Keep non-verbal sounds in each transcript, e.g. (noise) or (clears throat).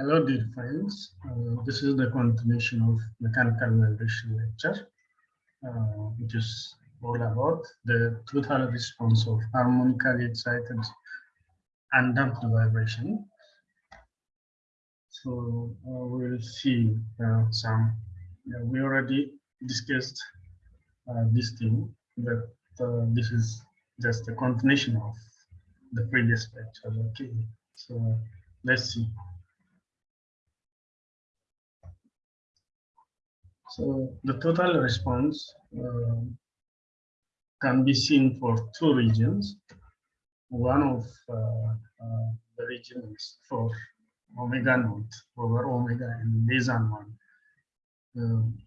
Hello, dear friends. Uh, this is the continuation of mechanical vibration lecture, uh, which is all about the total response of harmonically excited and damped vibration. So uh, we will see uh, some. we already discussed uh, this thing that uh, this is just a continuation of the previous lecture. Okay, so let's see. So the total response uh, can be seen for two regions. One of uh, uh, the regions for omega naught over omega and less one. Um,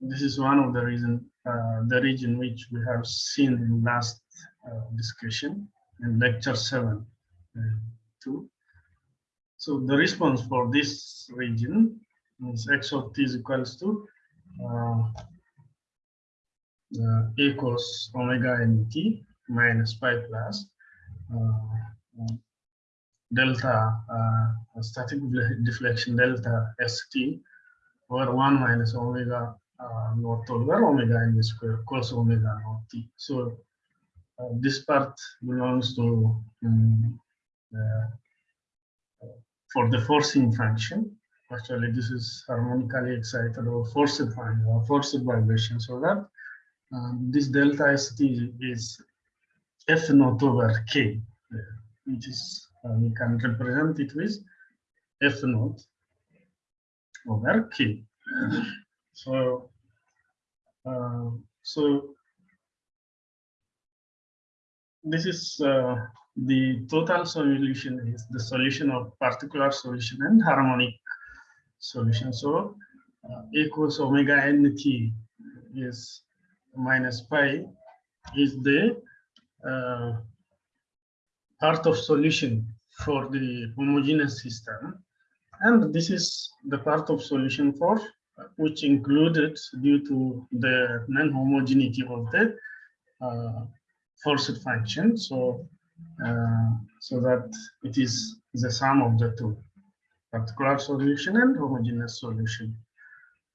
this is one of the reason, uh, the region which we have seen in last discussion in lecture seven, two. So the response for this region is x of t is equals to equals omega n t minus pi plus uh, delta static deflection delta st over 1 minus omega uh, over omega n square cos omega naught t. So uh, this part belongs to um, uh, for the forcing function actually this is harmonically excited or forced or forced vibration so that. Um, this delta st is f naught over k which is uh, we can represent it with f naught over k. So uh, so this is uh, the total solution is the solution of particular solution and harmonic solution. So uh, equals omega n t is minus pi is the uh, part of solution for the homogeneous system. And this is the part of solution for uh, which included due to the non-homogeneity of the uh, forced function. So, uh, so that it is the sum of the two particular solution and homogeneous solution.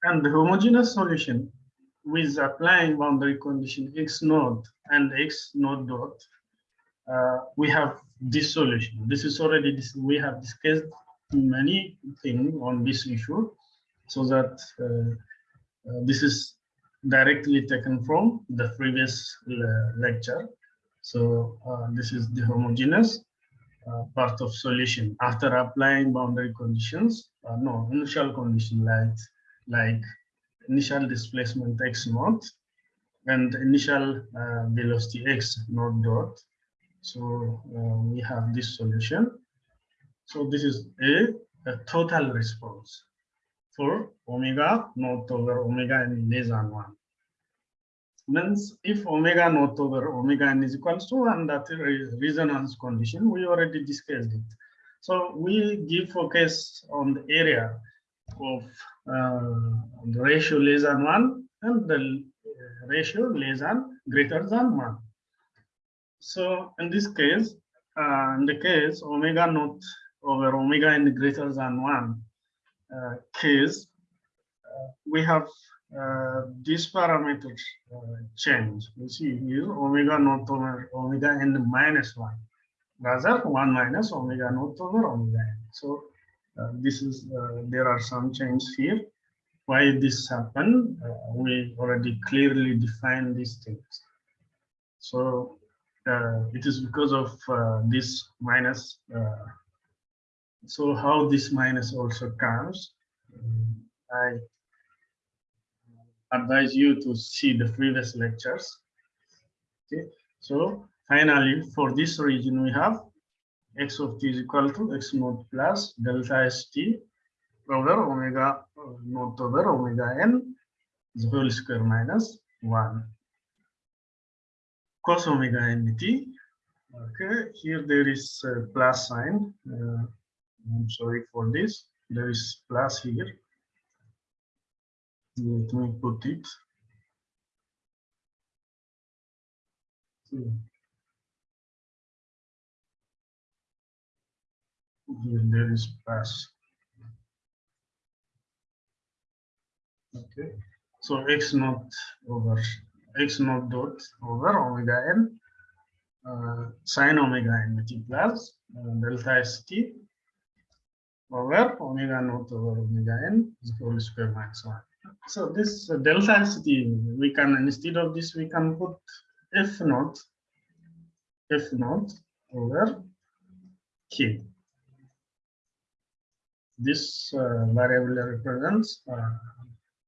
And the homogeneous solution with applying boundary condition x naught and x naught dot, uh, we have this solution. This is already this we have discussed many things on this issue, so that uh, uh, this is directly taken from the previous lecture. So uh, this is the homogeneous uh, part of solution after applying boundary conditions, uh, no, initial condition like, like initial displacement x naught and initial uh, velocity x naught dot. So uh, we have this solution. So this is a, a total response for omega naught over omega n less than one means if omega naught over omega n is equals to one, that resonance condition, we already discussed it. So we give focus on the area of uh, the ratio less than one and the ratio less than greater than one. So in this case, uh, in the case omega naught over omega n greater than one uh, case, uh, we have uh, these parameters uh, change. You see here omega naught over omega n minus 1. Rather 1 minus omega naught over omega n. So uh, this is uh, there are some changes here. Why this happened? Uh, we already clearly defined these things. So it is because of this minus. so how this minus also comes? I advise you to see the previous lectures. Okay, so finally, for this region, we have x of t is equal to x naught plus delta st over omega naught over omega n is whole square minus 1 cos omega n t. Okay, here there is a plus sign. Uh, I'm sorry for this. There is plus here let me put it. Here. There is pass. Okay, so x naught over x naught dot over omega n uh, sine omega n t plus uh, delta st over omega naught over omega n is equal to square minus 1. So this uh, delta st we can instead of this we can put f naught f naught over k. This uh, variable represents uh,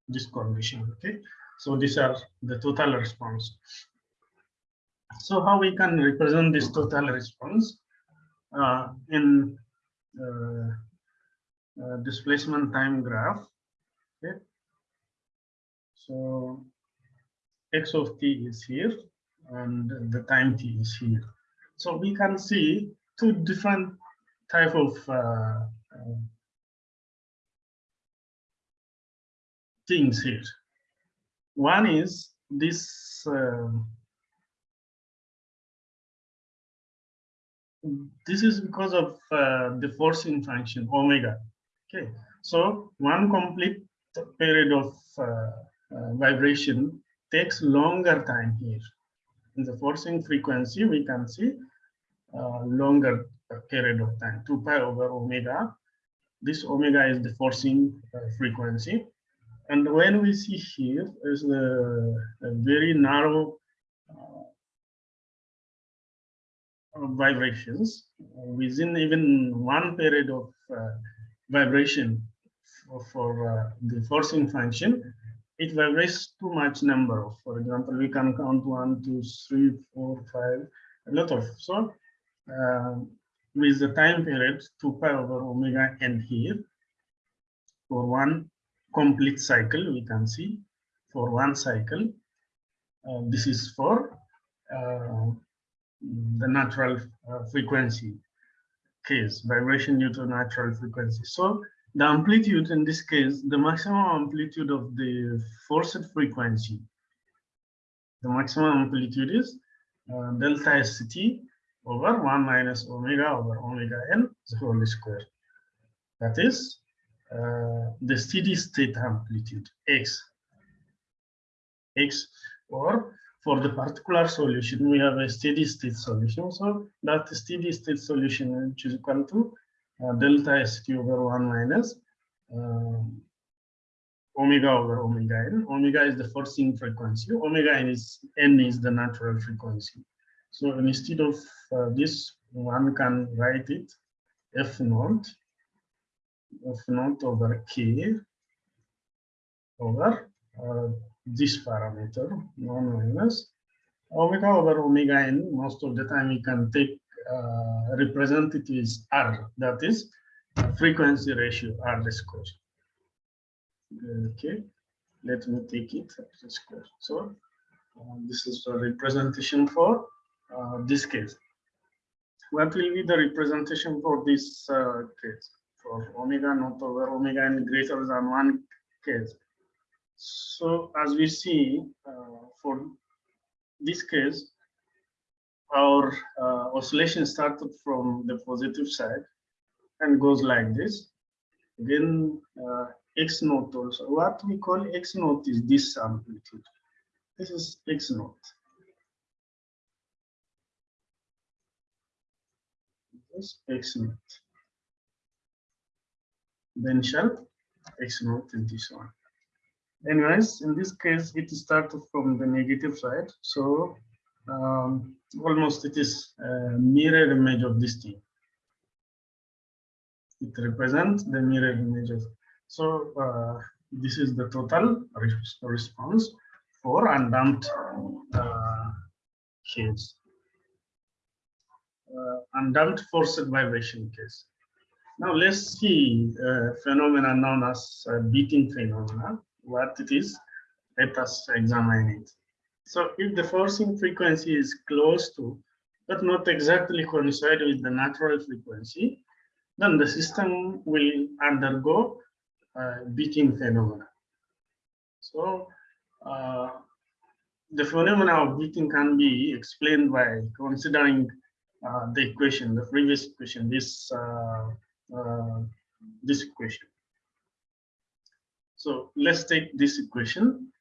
this condition. Okay, so these are the total response. So how we can represent this total response uh, in uh, uh, displacement time graph. Okay, so x of t is here and the time t is here. So we can see two different type of uh, uh, things here. One is this uh, this is because of uh, the forcing function omega. Okay, so one complete period of uh, uh, vibration takes longer time here. In the forcing frequency, we can see uh, longer period of time, 2 pi over omega. This omega is the forcing uh, frequency. And when we see here is a, a very narrow uh, vibrations within even one period of uh, vibration for, for uh, the forcing function, it vibrates too much number of, for example, we can count one, two, three, four, five, a lot of. So uh, with the time period 2 pi over omega n here, for one complete cycle, we can see for one cycle, uh, this is for uh, the natural uh, frequency case, vibration due to natural frequency. So the amplitude in this case, the maximum amplitude of the forced frequency, the maximum amplitude is uh, delta st over 1 minus omega over omega n the whole square. That is uh, the steady state amplitude x. x or for the particular solution, we have a steady state solution. So that steady state solution which is equal to delta st over 1 minus uh, omega over omega n. Omega is the forcing frequency. Omega n is n is the natural frequency. So instead of uh, this, one can write it f naught f naught over k over uh, this parameter 1 minus omega over omega n. Most of the time we can take uh, represent r, that is frequency ratio r square. Okay, let me take it r square. So uh, this is the representation for uh, this case. What will be the representation for this uh, case? For omega not over omega n greater than one case. So as we see uh, for this case, our uh, oscillation started from the positive side and goes like this. Then uh, x naught also. What we call x naught is this amplitude. This is x naught. This x naught. Then shall x naught and this one anyways, in this case, it started from the negative side. So um, almost it is a mirror image of this thing. It represents the mirror image of. So uh, this is the total response for undamped uh, case. Uh, undamped forced vibration case. Now let's see a phenomena known as beating phenomena what it is, let us examine it. So if the forcing frequency is close to, but not exactly coincide with the natural frequency, then the system will undergo uh, beating phenomena. So uh, the phenomena of beating can be explained by considering uh, the equation, the previous equation, this uh, uh, this equation. So let's take this equation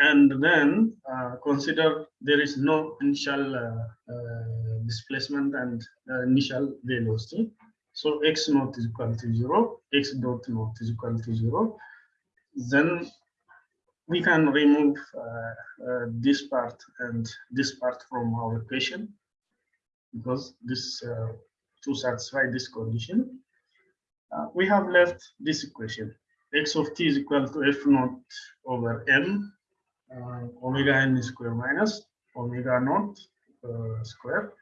and then uh, consider there is no initial uh, uh, displacement and uh, initial velocity. So x naught is equal to zero, x dot naught is equal to zero. Then we can remove uh, uh, this part and this part from our equation because this to satisfy this condition. we have left this equation x of t is equal to f naught over m uh, omega n square minus omega naught uh, square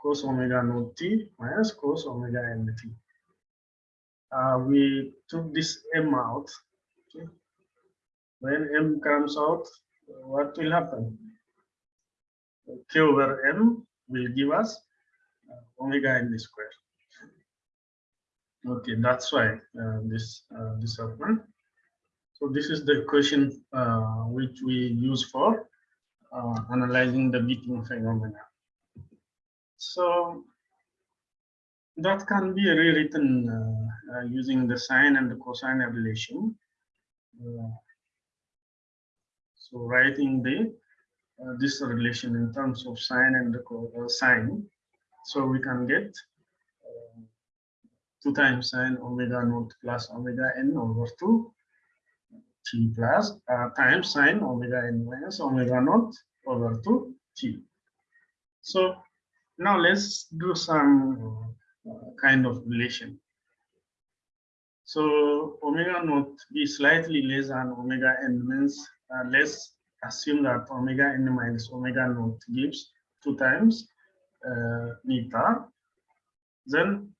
cos omega naught t minus cos omega n t. Uh, we took this m out. Okay. When m comes out, what will happen? K over m will give us uh, omega n square. Okay, that's why uh, this uh, this happened. So this is the equation uh, which we use for uh, analyzing the beating phenomena. So that can be rewritten uh, uh using the sine and the cosine relation. Uh, so writing the uh, this relation in terms of sine and the sine, so we can get 2 times sine omega naught plus omega n over 2 t plus uh, times sine omega n minus omega naught over 2 t. So now let's do some uh, kind of relation. So omega naught be slightly less than omega n means uh, let's assume that omega n minus omega naught gives two times uh, neta. Then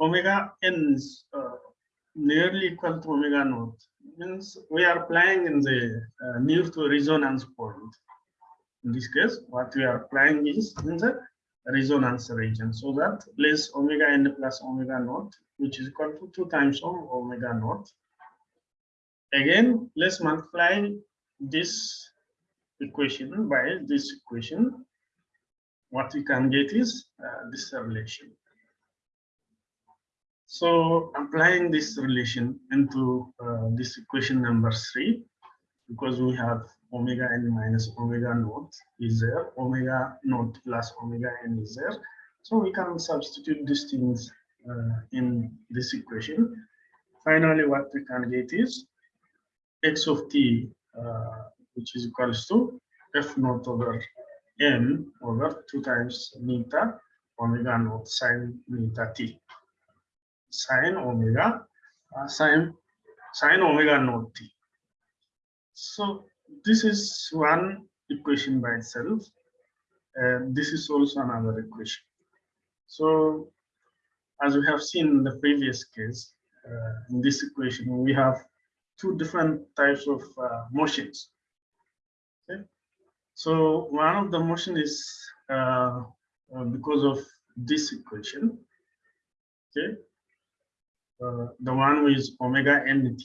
omega n is uh, nearly equal to omega naught means we are playing in the uh, near to resonance point. In this case, what we are playing is in the resonance region. So that less omega n plus omega naught, which is equal to 2 times of omega naught. Again, let's multiply this equation by this equation. What we can get is uh, this relation. So applying this relation into uh, this equation number three, because we have omega n minus omega naught is there, omega naught plus omega n is there. So we can substitute these things uh, in this equation. Finally, what we can get is x of t, uh, which is equals to f naught over m over 2 times neta omega naught sine neta t sine omega uh, sine sine omega naught t. So this is one equation by itself. And this is also another equation. So as we have seen in the previous case, uh, in this equation, we have two different types of uh, motions. Okay? So one of the motion is uh, uh because of this equation. Okay, the one with omega nt,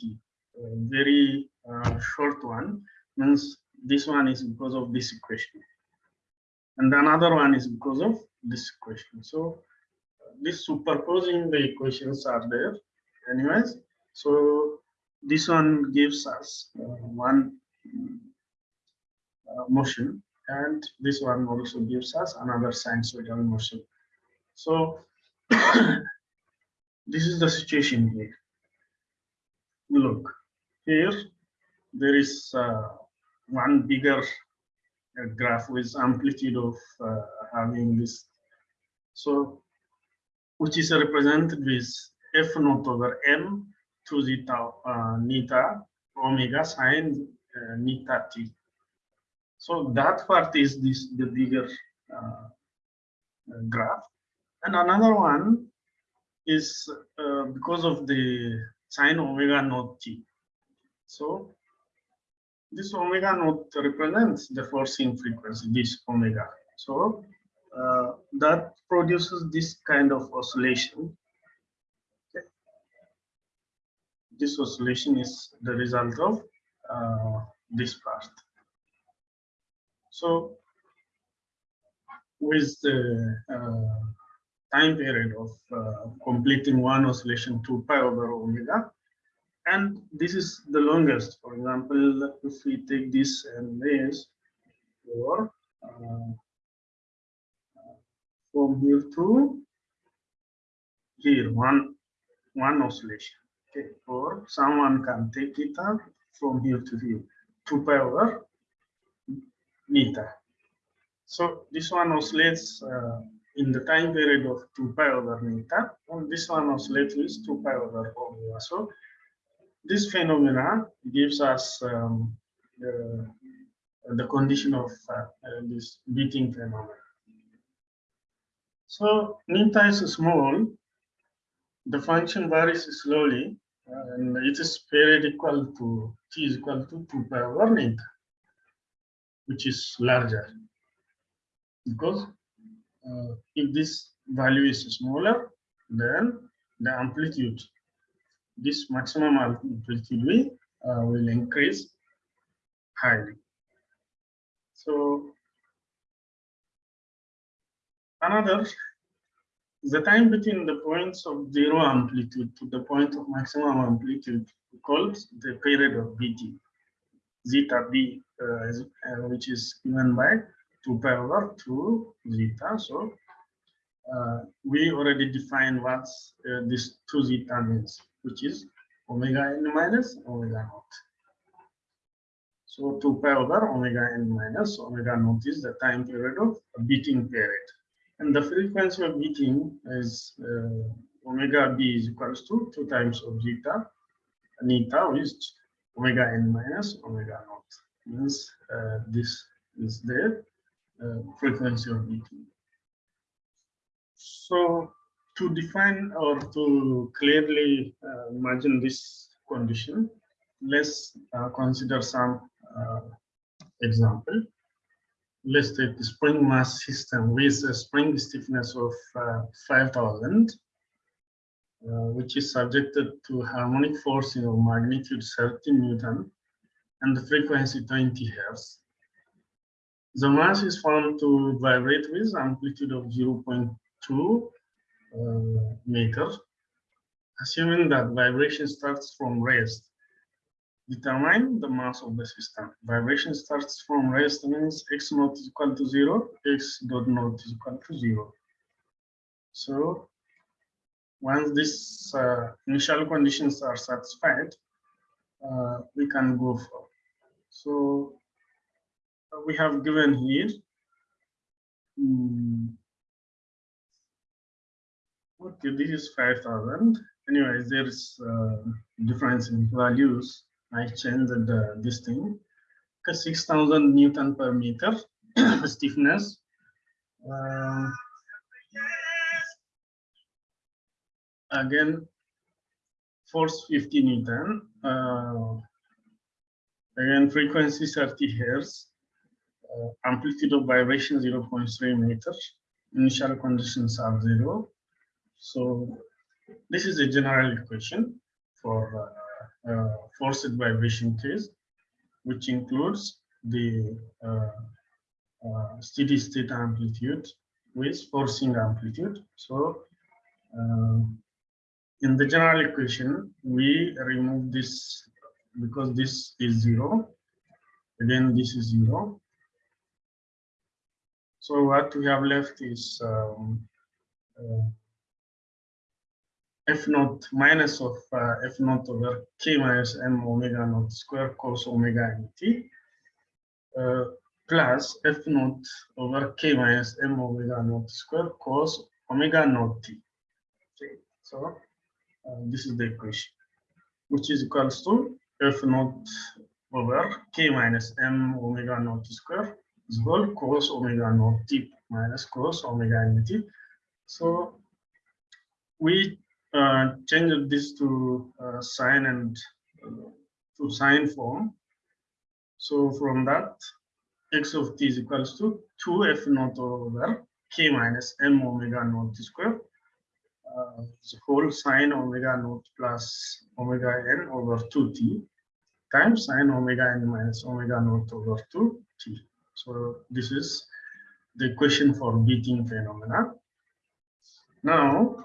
uh, very uh, short one, means this one is because of this equation. And another one is because of this equation. So this superposing the equations are there anyways. So this one gives us uh, one uh, motion and this one also gives us another sinusoidal motion. So (clears throat) this is the situation here. Look, here there is uh, one bigger uh, graph with amplitude of uh, having this. So, which is represented with f naught over m to the tau, uh, neta omega sine uh, neta t. So that part is this the bigger uh, graph, and another one is uh, because of the sine omega naught t. So this omega naught represents the forcing frequency, this omega. So uh, that produces this kind of oscillation. Okay. This oscillation is the result of uh, this part. So with the uh, time period of uh, completing one oscillation to pi over omega. and this is the longest. For example, if we take this and this, or uh, from here to here, one one oscillation. Okay, or someone can take it from here to here, 2 pi over meter. So this one oscillates uh, in the time period of 2 pi over meter, and this one oscillates with 2 pi over omega. So this phenomena gives us um, the, the condition of uh, this beating phenomenon. So neta is small, the function varies slowly, and it is period equal to t is equal to 2 pi over neta, which is larger because uh, if this value is smaller, then the amplitude, this maximum amplitude will, uh, will increase highly. So another, the time between the points of zero amplitude to the point of maximum amplitude called the period of beating, zeta b, uh, which is given by 2 pi over 2 zeta. So uh, we already defined what uh, this 2 zeta means, which is omega n minus omega naught. So 2 pi over omega n minus omega naught is the time period of beating period. And the frequency of beating is uh, omega b is equals to 2 times of zeta, and eta is omega n minus omega naught. Means uh, this is there frequency of beating. So to define or to clearly uh, imagine this condition, let's uh, consider some uh, example. Let's take the spring mass system with a spring stiffness of uh, 5000, uh, which is subjected to harmonic forcing of magnitude 30 Newton and the frequency 20 Hertz. The mass is found to vibrate with amplitude of 0.2 uh, meter, assuming that vibration starts from rest. Determine the mass of the system. Vibration starts from rest means x naught is equal to zero, x dot naught is equal to zero. So once these uh, initial conditions are satisfied, uh, we can go for. So we have given here. Hmm. Okay, this is 5,000. Anyways, there's uh, difference in values. I changed the, this thing. Okay, 6,000 Newton per meter (clears throat) stiffness. Uh, again, force 50 Newton. Uh, again, frequency 30 hertz uh, amplitude of vibration 0.3 meters. Initial conditions are zero. So this is a general equation for uh, uh, forced vibration case, which includes the uh, uh, steady state amplitude with forcing amplitude. So uh, in the general equation, we remove this because this is zero. Again, this is zero. So what we have left is um, uh, f naught minus of uh, f naught over k minus m omega naught square cos omega nt uh, plus f naught over k minus m omega naught square cos omega naught t. Okay, so uh, this is the equation, which is equals to f naught over k minus m omega naught square equal cos omega naught t minus cos omega nt. So we uh, changed this to uh, sine and uh, to sine form. So from that, x of t is equals to 2f naught over k minus m omega naught square. Uh, the whole sine omega naught plus omega n over 2t times sine omega n minus omega naught over 2t. So this is the equation for beating phenomena. Now,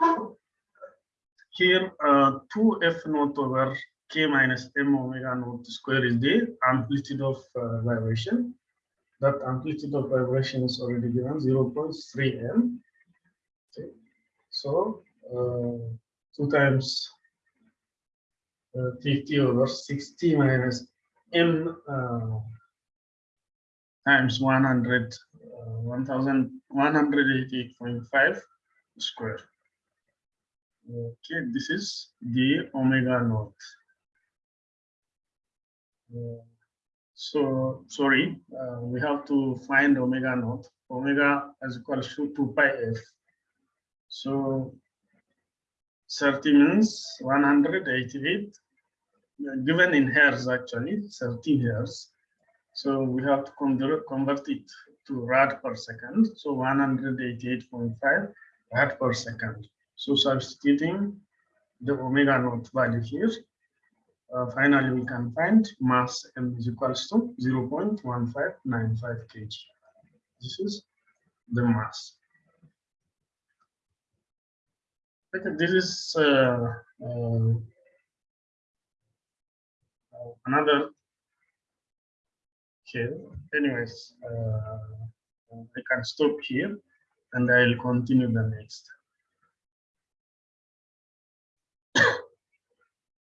here uh, 2f naught over k minus m omega naught square is the amplitude of uh, vibration. That amplitude of vibration is already given 0.3 m. Okay. So uh, 2 times uh, 50 over 60 minus m uh, times 100, uh, 1188.5 square. Okay, this is the omega naught. Uh, so, sorry, uh, we have to find omega naught. Omega is equal to 2 pi f. So, 30 means 188, uh, given in hertz actually, 13 hertz. So we have to convert, it to rad per second. So 188.5 rad per second. So substituting the omega naught value here, uh, finally we can find mass m is equals to 0 0.1595 kg. This is the mass. Okay, this is uh, uh, another here. Anyways, uh, I can stop here and I'll continue the next.